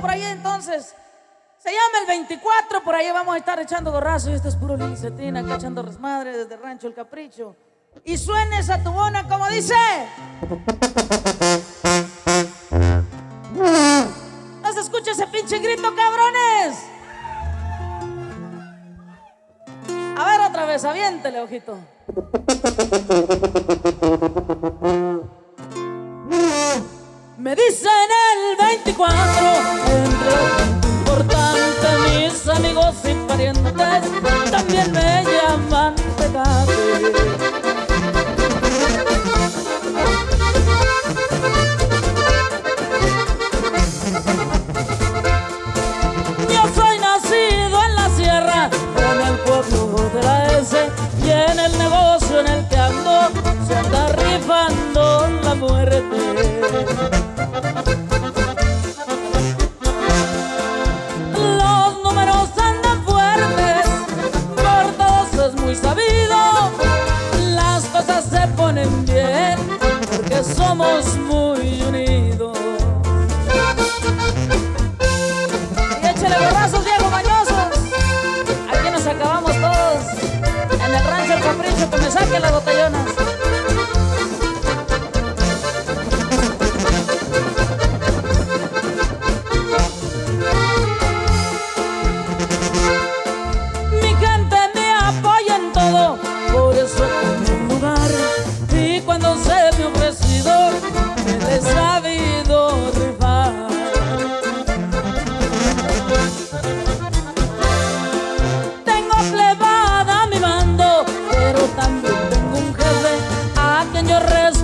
por ahí entonces. Se llama el 24, por ahí vamos a estar echando gorrazo y este es puro Lilicetina, acá echando resmadre desde Rancho El Capricho. Y suene esa tubona como dice. No se escucha ese pinche grito, cabrones. A ver otra vez, aviéntele, ojito. Me dicen el 24, somos muy unidos. Y échale borrazos, Diego Mañosos. Aquí nos acabamos todos. En el rancho El Capricho que me saquen las botellonas.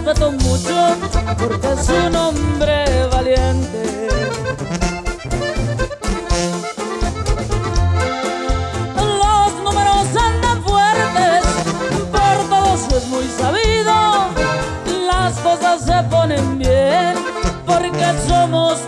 Respeto mucho, porque es un hombre valiente. Los números andan fuertes, por todos es muy sabido. Las cosas se ponen bien porque somos